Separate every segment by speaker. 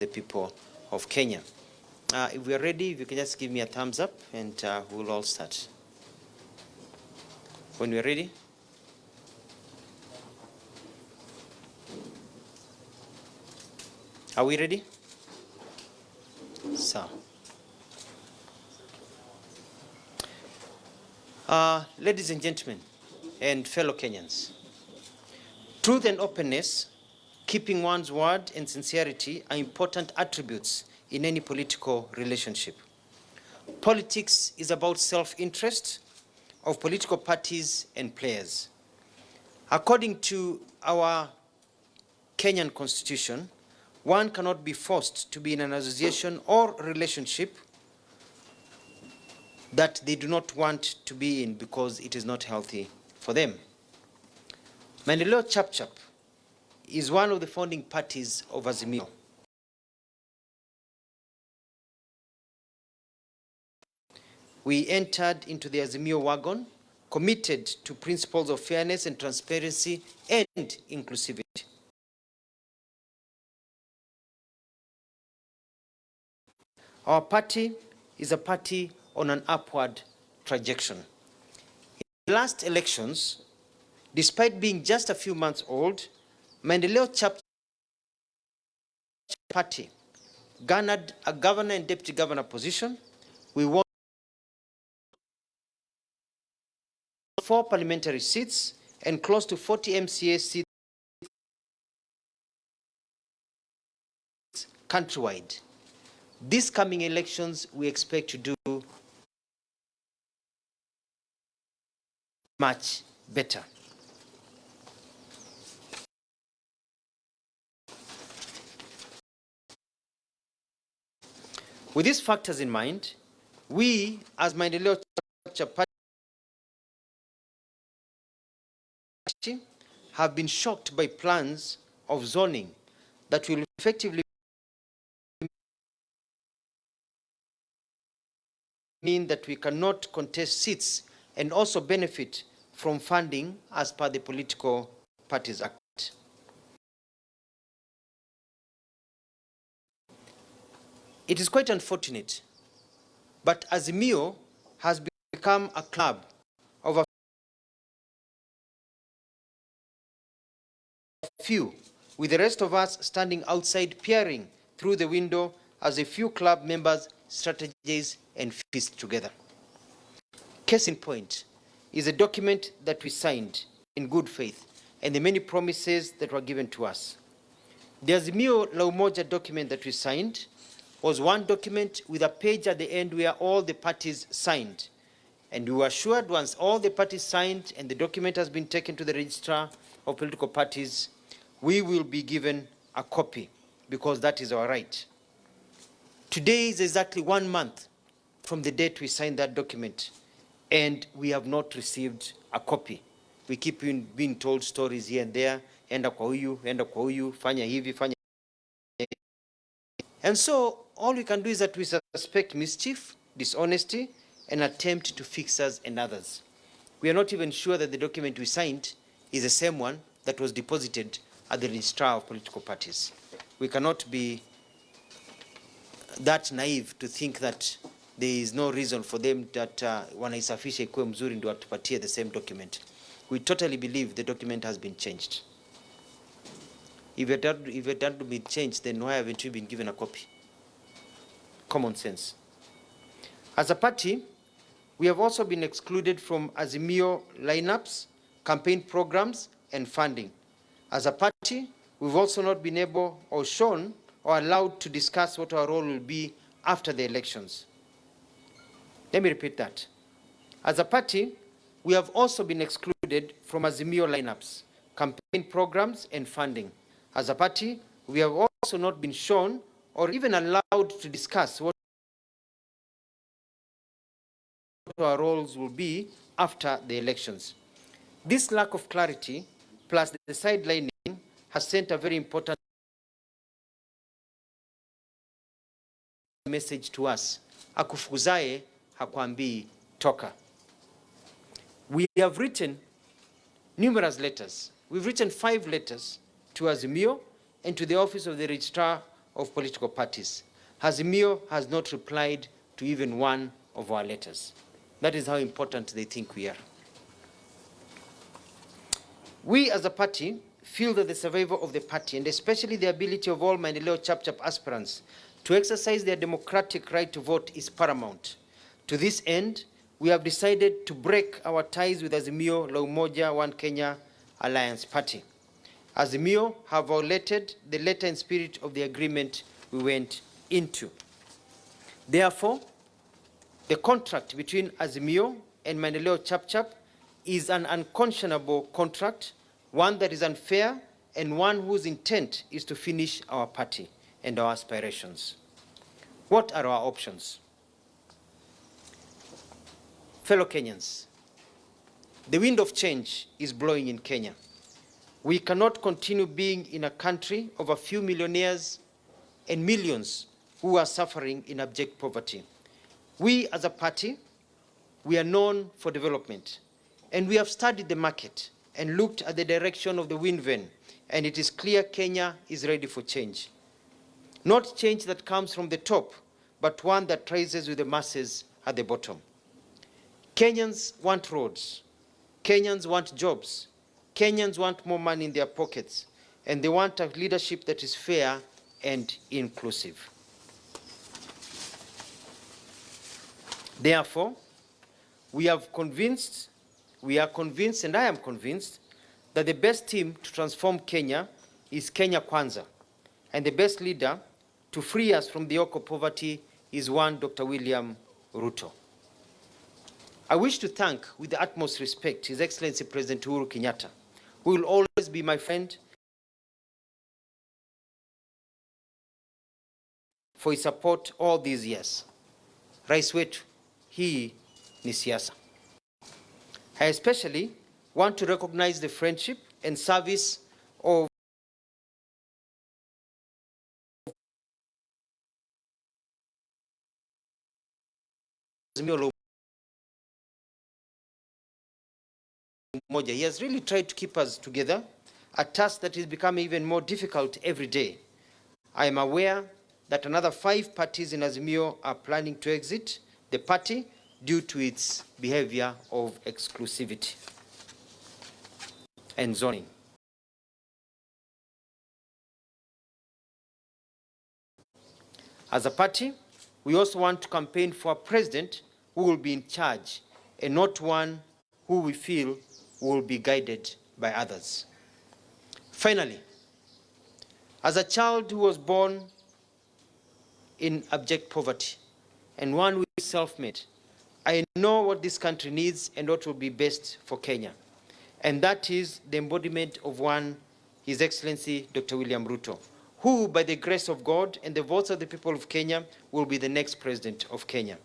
Speaker 1: the people of Kenya. Uh, if we are ready, if you can just give me a thumbs up and uh, we'll all start. When we're ready. Are we ready? So. Uh, ladies and gentlemen, and fellow Kenyans, truth and openness, keeping one's word and sincerity are important attributes in any political relationship. Politics is about self-interest of political parties and players. According to our Kenyan constitution, one cannot be forced to be in an association or relationship that they do not want to be in because it is not healthy for them. Maendeleo Chapchap is one of the founding parties of Azimio. We entered into the Azimio wagon committed to principles of fairness and transparency and inclusivity. Our party is a party on an upward trajectory. In the last elections, despite being just a few months old, Maendeleo Party garnered a governor and deputy governor position. We won four parliamentary seats and close to 40 MCA seats countrywide. These coming elections, we expect to do much better. With these factors in mind, we, as Maendeleo Party, have been shocked by plans of zoning that will effectively mean that we cannot contest seats and also benefit from funding as per the Political Parties Act. It is quite unfortunate, but Azimio has become a club of a few, with the rest of us standing outside peering through the window as a few club members strategize and feast together. Case in point is a document that we signed in good faith and the many promises that were given to us. The Azimio La Umoja document that we signed was one document with a page at the end where all the parties signed. And we were assured once all the parties signed and the document has been taken to the registrar of political parties, we will be given a copy because that is our right. Today is exactly one month from the date we signed that document and we have not received a copy. We keep being told stories here and there, enda kwa huyu, enda kwa huyu, fanya hivi, fanya And so all we can do is that we suspect mischief, dishonesty, and attempt to fix us and others. We are not even sure that the document we signed is the same one that was deposited at the registrar of political parties. We cannot be that naive to think that there is no reason for them that uh, wanaisafisha ikuwe mzuri ndio watupatie the same document. We totally believe the document has been changed. If it had, if it had been changed, then why haven't we been given a copy? Common sense. As a party, we have also been excluded from Azimio lineups, campaign programs, and funding. As a party, we've also not been able or shown or allowed to discuss what our role will be after the elections. Let me repeat that. As a party, we have also been excluded from Azimio lineups, campaign programs, and funding. As a party, we have also not been shown or even allowed to discuss what our roles will be after the elections. This lack of clarity, plus the sidelining, has sent a very important message to us. Toka. We have written numerous letters. We've written five letters to Azimio and to the office of the registrar of political parties. Azimio has not replied to even one of our letters. That is how important they think we are. We as a party feel that the survival of the party, and especially the ability of all Maendeleo Chapchap aspirants to exercise their democratic right to vote is paramount. To this end, we have decided to break our ties with Azimio La Umoja One Kenya Alliance Party. Azimio have violated the letter and spirit of the agreement we went into. Therefore, the contract between Azimio and Maendeleo Chapchap is an unconscionable contract, one that is unfair, and one whose intent is to finish our party and our aspirations. What are our options? Fellow Kenyans, the wind of change is blowing in Kenya. We cannot continue being in a country of a few millionaires and millions who are suffering in abject poverty. We as a party, we are known for development, and we have studied the market and looked at the direction of the wind vane, and it is clear Kenya is ready for change. Not change that comes from the top, but one that rises with the masses at the bottom. Kenyans want roads. Kenyans want jobs. Kenyans want more money in their pockets. And they want a leadership that is fair and inclusive. Therefore, we have convinced, we are convinced, and I am convinced, that the best team to transform Kenya is Kenya Kwanza, and the best leader to free us from the yoke of poverty is one Dr. William Ruto. I wish to thank, with the utmost respect, His Excellency President Uhuru Kenyatta, who will always be my friend for his support all these years. Rais wetu, hii ni siasa. I especially want to recognize the friendship and service of He has really tried to keep us together, a task that is becoming even more difficult every day. I am aware that another five parties in Azimio are planning to exit the party due to its behavior of exclusivity and zoning. As a party, we also want to campaign for a president who will be in charge and not one who we feel will be guided by others. Finally, as a child who was born in abject poverty and one who is self-made, I know what this country needs and what will be best for Kenya. And that is the embodiment of one, His Excellency Dr. William Ruto, who, by the grace of God and the votes of the people of Kenya, will be the next president of Kenya.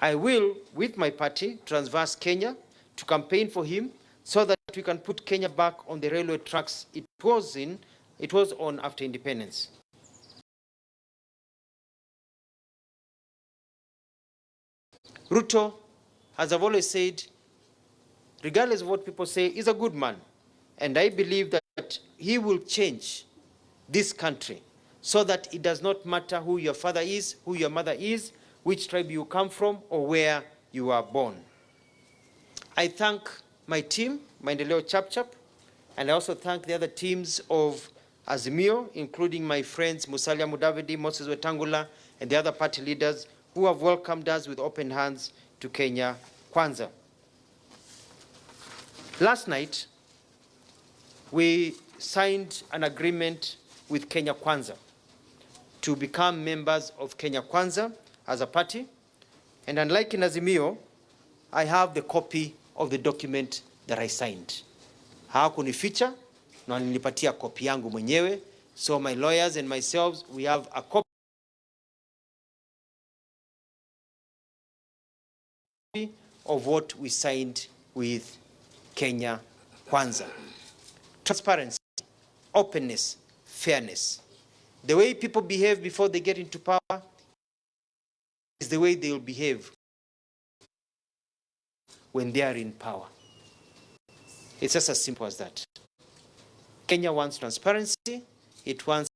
Speaker 1: I will, with my party, Transverse Kenya, to campaign for him so that we can put Kenya back on the railway tracks it was in, it was on after independence. Ruto, as I've always said, regardless of what people say, is a good man. And I believe that he will change this country so that it does not matter who your father is, who your mother is, which tribe you come from, or where you are born. I thank my team, Maendeleo Chapchap, and I also thank the other teams of Azimio, including my friends Musalia Mudavadi, Moses Wetangula, and the other party leaders who have welcomed us with open hands to Kenya Kwanza. Last night, we signed an agreement with Kenya Kwanza to become members of Kenya Kwanza as a party. And unlike in Azimio, I have the copy of the document that I signed. Hawakunificha na walinipatia kopi yangu mwenyewe. So my lawyers and myself, we have a copy of what we signed with Kenya Kwanza. Transparency, openness, fairness. The way people behave before they get into power is the way they will behave when they are in power. It's just as simple as that. Kenya wants transparency, it wants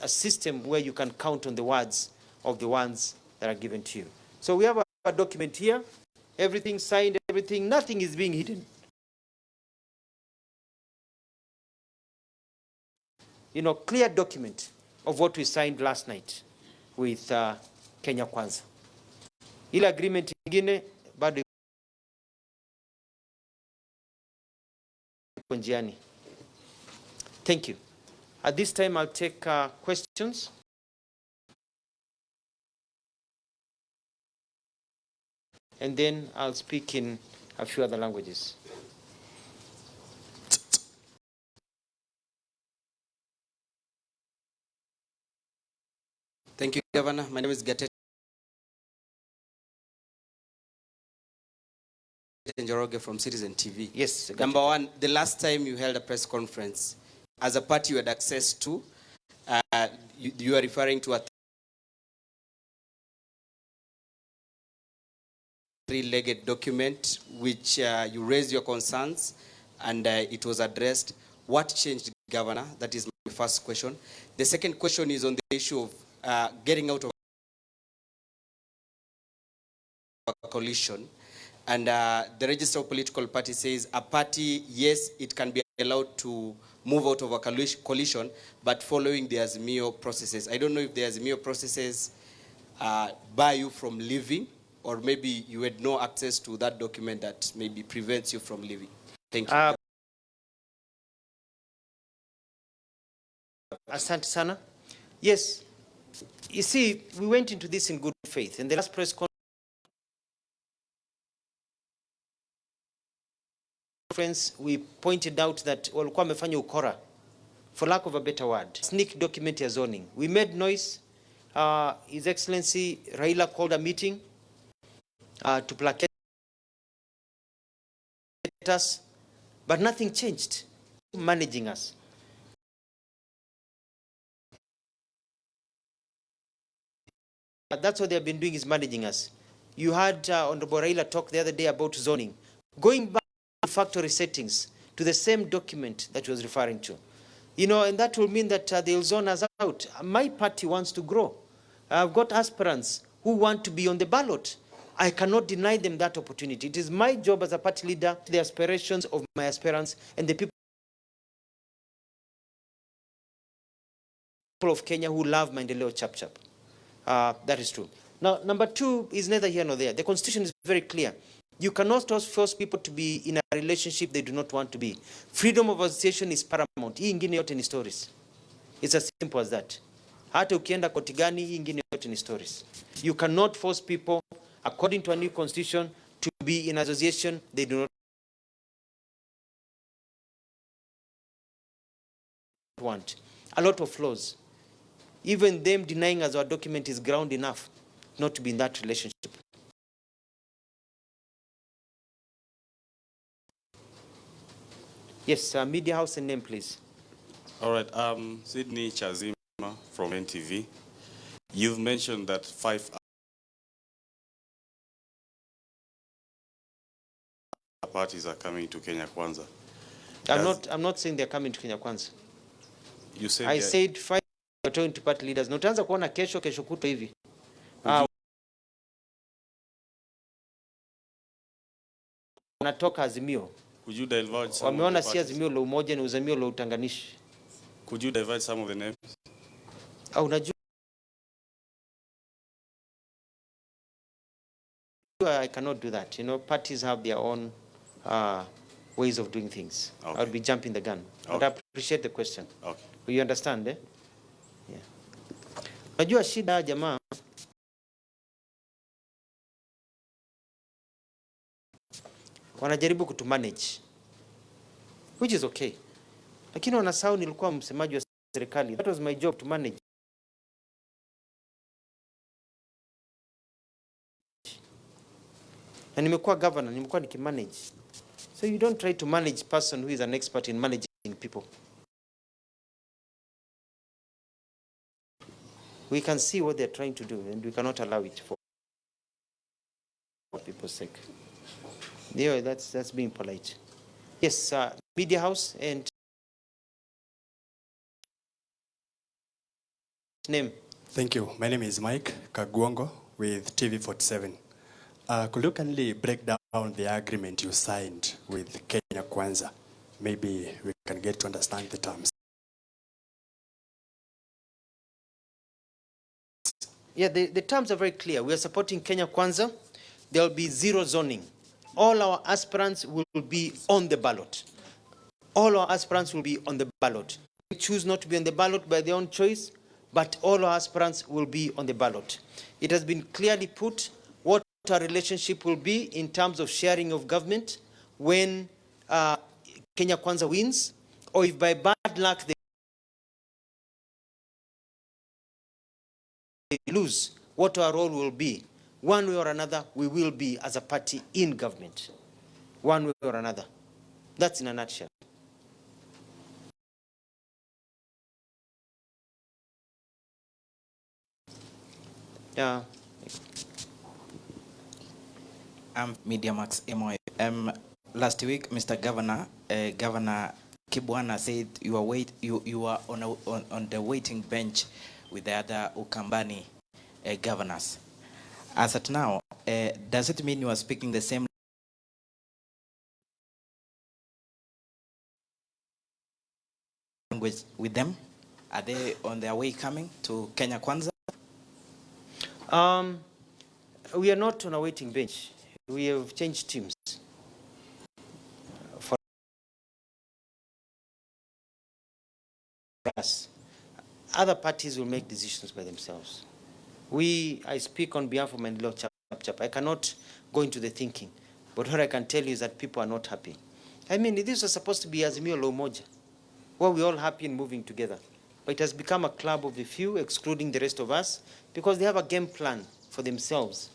Speaker 1: a system where you can count on the words of the ones that are given to you. So we have a, a document here, everything signed, everything, nothing is being hidden. You know, clear document of what we signed last night with uh, Kenya Kwanza. Ile agreement ingine bado iko njiani. Thank you. At this time, I'll take uh, questions. And then I'll speak in a few other languages.
Speaker 2: Thank you, Governor. My name is Gatete Njoroge from Citizen TV.
Speaker 1: Yes.
Speaker 2: Number one, the last time you held a press conference, as a party you had access to, uh, you, you are referring to a three-legged document which uh, you raised your concerns and uh, it was addressed. What changed, Governor? That is my first question. The second question is on the issue of uh, getting out of a coalition. And uh, the register of political party says a party, yes, it can be allowed to move out of a coalition- but following the Azimio processes. I don't know if the Azimio processes uh, you from leaving, or maybe you had no access to that document that maybe prevents you from leaving. Thank you.
Speaker 1: Uh, Asante sana. Yes, you see, we went into this in good faith. In the last press conference, we pointed out that walikuwa wamefanya ukora, for lack of a better word, sneak document ya zoning. We made noise. Uh, His Excellency Raila called a meeting uh, to placate us, but nothing changed. Managing us. But that's what they have been doing is managing us. You had uh, Honorable Raila talk the other day about zoning. Going back factory settings to the same document that he was referring to. You know, and that will mean that uh, they'll zone us out. My party wants to grow. I've got aspirants who want to be on the ballot. I cannot deny them that opportunity. It is my job as a party leader, to the aspirations of my aspirants and the people of Kenya who love Maendeleo Chap Chap. Uh, that is true. Now, number two is neither here nor there. The constitution is very clear. You cannot force people to be in a relationship they do not want to be. Freedom of association is paramount. Hii ingine yote ni stories. It's as simple as that. Hata ukienda koti gani, hii ingine yote ni stories. You cannot force people, according to a new constitution, to be in association they do not want. A lot of flaws. Even them denying us our document is ground enough not to be in that relationship. Yes, uh, media house and name, please.
Speaker 3: All right, um, Sydney Chazima from NTV. You've mentioned that five parties are coming to Kenya Kwanza.
Speaker 1: I'm
Speaker 3: Does-
Speaker 1: not, I'm not saying they're coming to Kenya Kwanza.
Speaker 3: You said
Speaker 1: I said five are talking to party leaders. Na utaanza kuona kesho, kesho kuto hivi. Ah, wanatoka Azimio.
Speaker 3: Could you divulge some
Speaker 1: Wameona
Speaker 3: of the
Speaker 1: si? Azimio la umoja, ni uzamio la utanganishi.
Speaker 3: Could you divulge some of the names?
Speaker 1: au unajua I cannot do that. You know, parties have their own uh, ways of doing things.
Speaker 3: Okay.
Speaker 1: I'll be jumping the gun. But
Speaker 3: Okay.
Speaker 1: I appreciate the question.
Speaker 3: Okay.
Speaker 1: You understand, eh? Yeah. Unajua shida jamaa wanajaribu kutumanage which is okay, lakini wanasahau nilikuwa msemaji wa serikali. That was my job to manage. Na nimekuwa governor, nimekuwa nikimanage. So you don't try to manage person who is an expert in managing people. We can see what they're trying to do and we cannot allow it for for people's sake. Yeah, that's, that's being polite. Yes, uh, media house and Name.
Speaker 4: Thank you. My name is Mike Kagwongo with TV47. Uh, could you kindly break down the agreement you signed with Kenya Kwanza? Maybe we can get to understand the terms.
Speaker 1: Yeah, the, the terms are very clear. We are supporting Kenya Kwanza. There will be zero zoning. All our aspirants will be on the ballot. All our aspirants will be on the ballot. They choose not to be on the ballot by their own choice, but all our aspirants will be on the ballot. It has been clearly put what our relationship will be in terms of sharing of government when uh, Kenya Kwanza wins, or if by bad luck they lose, what our role will be. One way or another, we will be as a party in government. One way or another. That's in a nutshell. Yeah.
Speaker 5: I'm Media Max Emoy. Um, last week, Mr. Governor, uh, Governor Kibwana said you are wait, you, you are on, a, on, on the waiting bench with the other Ukambani uh, governors. As at now, uh, does it mean you are speaking the same language with them? Are they on their way coming to Kenya Kwanza?
Speaker 1: Um, we are not on a waiting bench. We have changed teams. For us, other parties will make decisions by themselves. We, I speak on behalf of Maendeleo Chap Chap. I cannot go into the thinking, but what I can tell you is that people are not happy. I mean, this was supposed to be Azimio la where we're all happy and moving together. But it has become a club of the few, excluding the rest of us, because they have a game plan for themselves,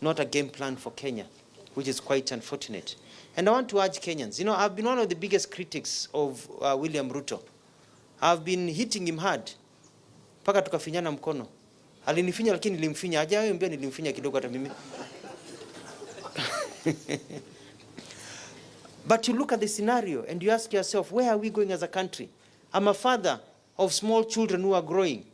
Speaker 1: not a game plan for Kenya, which is quite unfortunate. And I want to urge Kenyans, you know, I've been one of the biggest critics of uh, William Ruto. I've been hitting him hard, mpaka tukafinyana mkono. Alinifinya lakini nilimfinya, nilimfinya kidogo hata mimi. But you look at the scenario and you ask yourself, where are we going as a country? I'm a father of small children who are growing.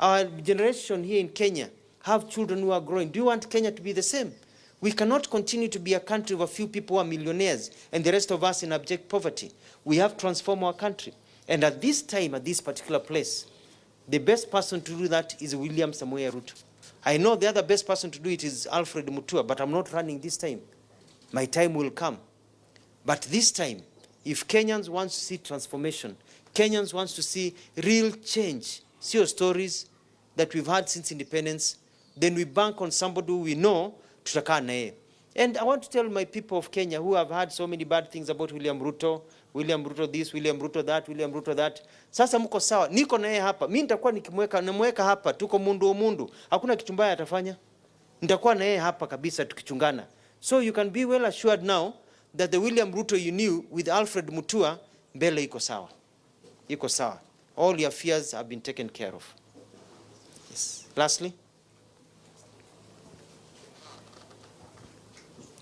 Speaker 1: Our generation here in Kenya have children who are growing. Do you want Kenya to be the same? We cannot continue to be a country of a few people who are millionaires and the rest of us in abject poverty. We have transformed our country. And at this time, at this particular place, the best person to do that is William Samoei Ruto. I know the other best person to do it is Alfred Mutua, but I'm not running this time. My time will come. But this time, if Kenyans want to see transformation, Kenyans want to see real change, see your stories that we've had since independence, then we bank on somebody we know tutakaa na yeye. And I want to tell my people of Kenya who have heard so many bad things about William Ruto, William Ruto this, William Ruto that, William Ruto that. Sasa mko sawa, niko na yeye hapa. Mimi nitakuwa nikimweka namweka hapa, tuko mundu mundu. Hakuna kitu mbaya atafanya. Nitakuwa na yeye hapa kabisa tukichungana. So you can be well assured now that the William Ruto you knew with Alfred Mutua mbele iko sawa. Iko sawa. All your fears have been taken care of. Yes. Lastly,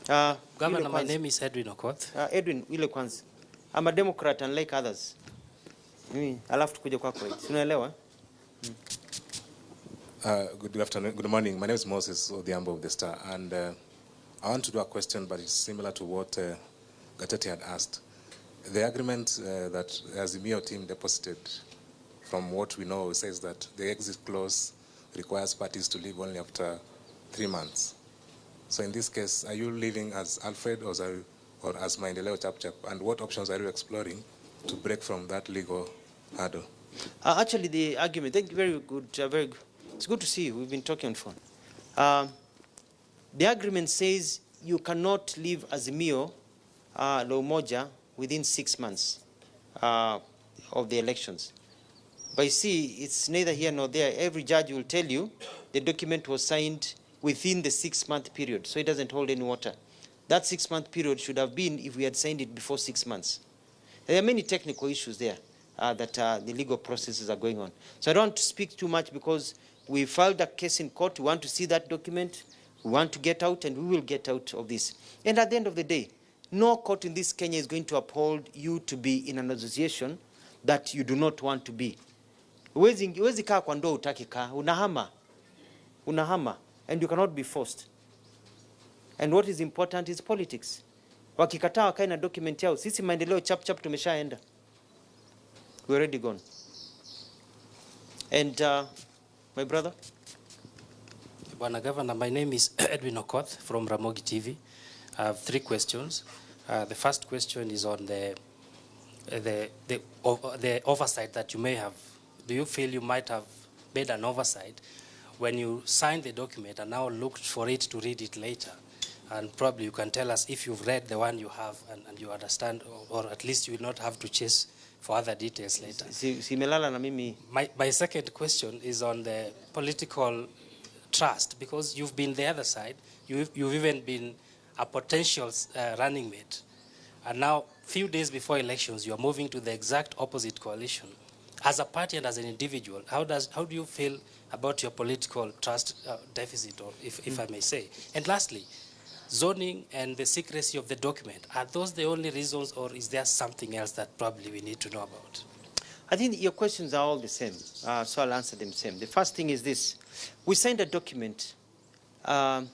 Speaker 1: uh,
Speaker 6: Governor, my name is Edwin Okoth.
Speaker 1: Uh, Edwin, ile kwanza. I'm a Democrat unlike others. Mimi, alafu tukuje kwako. right? Si Unaelewa?
Speaker 7: Uh, good afternoon, good morning. My name is Moses Odhiambo of the Star, and uh, I want to do a question, but it's similar to what uh, Gatete had asked. The agreement uh, that Azimio team deposited, from what we know, says that the exit clause requires parties to leave only after three months. So in this case, are you living as Alfred or as, or as Chap Chap? And what options are you exploring to break from that legal hurdle?
Speaker 1: Uh, actually, the argument, thank you, very good, uh, very good. It's good to see you. We've been talking on phone. Um, the agreement says you cannot leave Azimio uh, la Umoja within six months uh, of the elections. But you see, it's neither here nor there. Every judge will tell you the document was signed within the six-month period, so it doesn't hold any water. That six-month period should have been if we had signed it before six months. There are many technical issues there uh, that uh, the legal processes are going on. So I don't to speak too much because we filed a case in court. We want to see that document. We want to get out, and we will get out of this. And at the end of the day, no court in this Kenya is going to uphold you to be in an association that you do not want to be. Huwezi kaa kwa ndoo utaki kaa, unahama, unahama and you cannot be forced. And what is important is politics. Wakikataa wakae na document yao, sisi maendeleo chap chap tumeshaenda, we already gone. And uh, my brother,
Speaker 6: Bwana Governor, my name is Edwin Okoth from Ramogi TV. I have three questions. Uh, the first question is on the, the, the, the oversight that you may have. Do you feel you might have made an oversight when you signed the document and now looked for it to read it later? And probably you can tell us if you've read the one you have and, and you understand, or, or at least you will not have to chase for other details later.
Speaker 1: si, si na mimi
Speaker 6: My, my second question is on the political trust, because you've been the other side. You've, you've even been a potential uh, running mate. And now, a few days before elections, you are moving to the exact opposite coalition. As a party and as an individual, how, does, how do you feel about your political trust uh, deficit, or if, if I may say? And lastly, zoning and the secrecy of the document, are those the only reasons, or is there something else that probably we need to know about?
Speaker 1: I think your questions are all the same, uh, so I'll answer them same. The first thing is this. We signed a document um,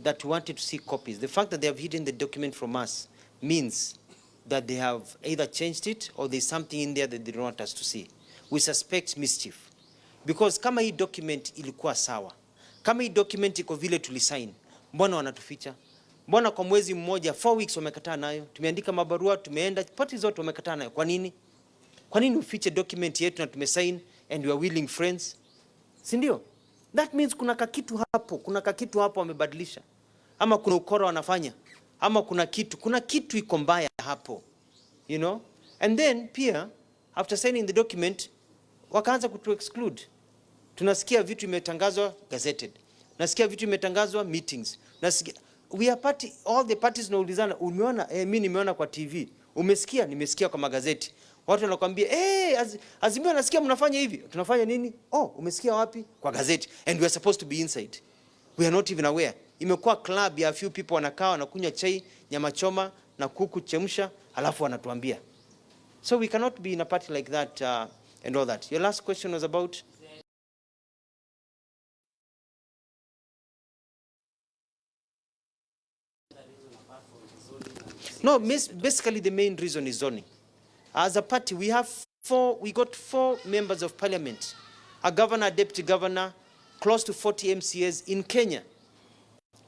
Speaker 1: that we wanted to see copies. The fact that they have hidden the document from us means that they have either changed it or there's something in there that they don't want us to see. We suspect mischief. Because kama hii document ilikuwa sawa, kama hii document iko vile tulisign, mbona wanatuficha? Mbona kwa mwezi mmoja, four weeks wamekataa nayo? Tumeandika mabarua, tumeenda, party zote wamekataa nayo. Kwa nini? Kwa nini ufiche document yetu na tumesign and we are willing friends? Si ndio? That means kuna kakitu hapo, kuna kakitu hapo wamebadilisha. Ama kuna ukora wanafanya. Ama kuna kitu, kuna kitu iko mbaya hapo. You know? And then pia after signing the document wakaanza kutu exclude. Tunasikia vitu imetangazwa gazetted. Nasikia vitu imetangazwa meetings. Nasikia we are party, all the parties naulizana, umeona eh, mimi nimeona kwa TV. Umesikia? Nimesikia kwa magazeti. Watu wanakuambia eh, az, Azimio nasikia mnafanya hivi. Tunafanya nini? Oh, umesikia wapi? Kwa gazeti. And we are supposed to be inside. We are not even aware. Imekuwa club ya few people wanakaa wanakunywa chai, nyama choma na kuku chemsha, alafu wanatuambia. So we cannot be in a party like that uh, and all that. Your last question was about No, basically the main reason is zoning. As a party, we have four, we got four members of parliament, a governor, a deputy governor, close to 40 MCAs in Kenya.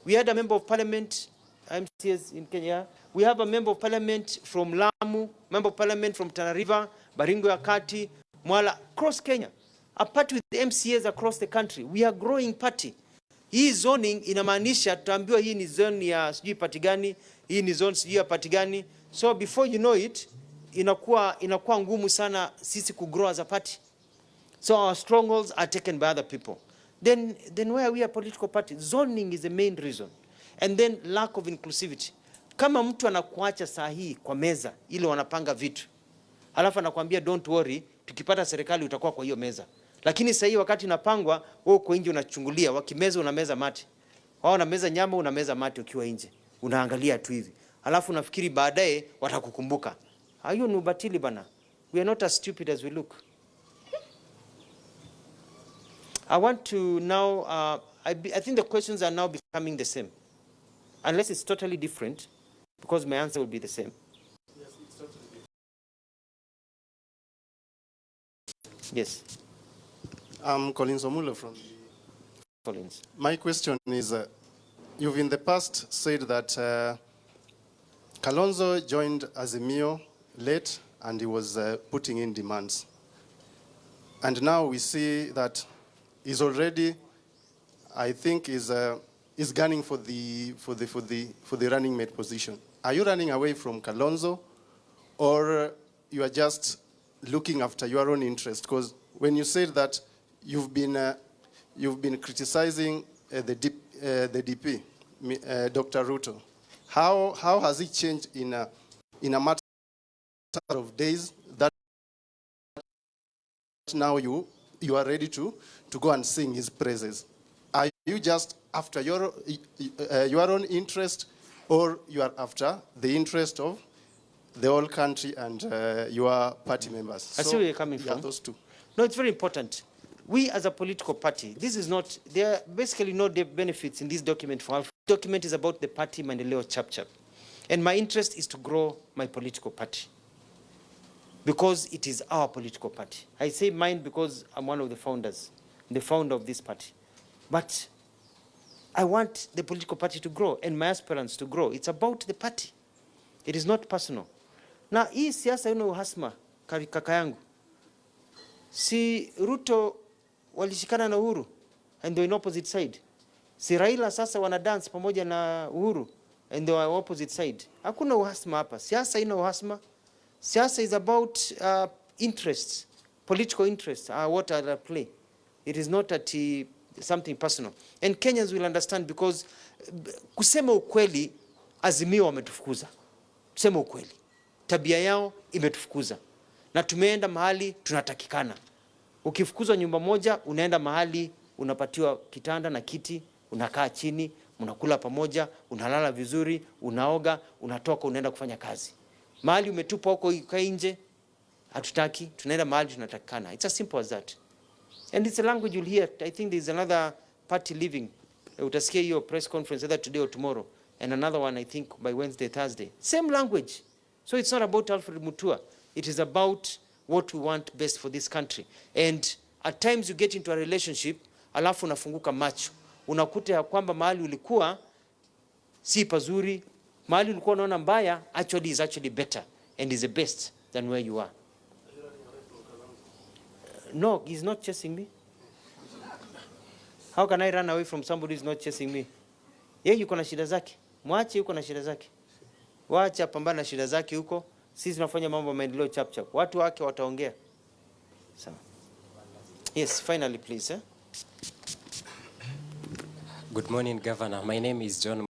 Speaker 1: We had a member of parliament, MCAs in Kenya. We have a member of parliament from Lamu, member of parliament from Tana River, Baringo ya Kati, Mwala, across Kenya. A party with MCAs across the country. We are growing party. Hii zoning inamaanisha tutaambiwa hii ni zone ya sijui party gani, hii ni zone sijui ya party gani. So before you know it, inakuwa inakuwa ngumu sana sisi kugrow as a party. So our strongholds are taken by other people. Then, then why are we a political party? Zoning is the main reason. And then lack of inclusivity. Kama mtu anakuacha saa hii kwa meza ile wanapanga vitu, alafu anakuambia don't worry, tukipata serikali utakuwa kwa hiyo meza. Lakini sasa hii wakati inapangwa, wewe uko nje unachungulia, wakimeza unameza mate. Wao unameza nyama, unameza mate ukiwa nje. Unaangalia tu hivi. Alafu nafikiri baadaye watakukumbuka. Hiyo ni ubatili bana. We are not as stupid as we look. I want to now, uh, I, be, I think the questions are now becoming the same. Unless it's totally different, because my answer will be the same. Yes,
Speaker 8: I'm Collins Omulo from.
Speaker 1: Collins.
Speaker 8: My question is, uh, you've in the past said that uh, Kalonzo joined Azimio late and he was uh, putting in demands. And now we see that he's already, I think, is uh, is gunning for the for the for the for the running mate position. Are you running away from Kalonzo, or you are just looking after your own interest? Because when you said that you've been uh, you've been criticizing uh, the, DP, uh, the DP, uh, Dr. Ruto, how how has it changed in a in a matter of days that now you you are ready to to go and sing his praises? Are you just after your uh, your own interest, or you are after the interest of the whole country and uh, your party members?
Speaker 1: I see where you're coming
Speaker 8: yeah,
Speaker 1: from.
Speaker 8: those two.
Speaker 1: No, it's very important. We as a political party, this is not, there are basically no benefits in this document for Alpha. document is about the party Maendeleo Chap Chap. And my interest is to grow my political party because it is our political party. I say mine because I'm one of the founders, the founder of this party. But I want the political party to grow and my aspirants to grow. It's about the party. It is not personal. Na hii siasa ina uhasma kaka yangu. Si Ruto walishikana na Uhuru and they were in opposite side. Si Raila sasa wana dance pamoja na Uhuru and they were opposite side. Hakuna uhasma hapa. Siasa ina uhasma. Siasa is about uh, interests, political interests are what are at play. It is not at uh, something personal. And Kenyans will understand because uh, kusema ukweli, Azimio wametufukuza. Tuseme ukweli, tabia yao imetufukuza na tumeenda mahali tunatakikana. Ukifukuzwa nyumba moja, unaenda mahali unapatiwa kitanda na kiti, unakaa chini, mnakula pamoja, unalala vizuri, unaoga, unatoka, unaenda kufanya kazi. Mahali umetupa huko ikae nje, hatutaki, tunaenda mahali tunatakikana. It's as simple as that. And it's a language you'll hear. I think there's another party leaving. Utasikia hiyo press conference either today or tomorrow. And another one, I think, by Wednesday, Thursday. Same language. So it's not about Alfred Mutua. It is about what we want best for this country. And at times you get into a relationship, alafu unafunguka macho. Unakuta ya kwamba mahali ulikuwa si pazuri, mahali ulikuwa unaona mbaya, actually is actually better and is the best than where you are. No, he's not chasing me. How can I run away from somebody who's not chasing me? Yeye yuko na shida zake, mwache yuko na shida zake, wacha pambana na shida zake huko. Sisi tunafanya mambo maendeleo chap chap, watu wake wataongea. Sawa. Yes, finally please. Eh?
Speaker 9: Good morning, Governor. My name is John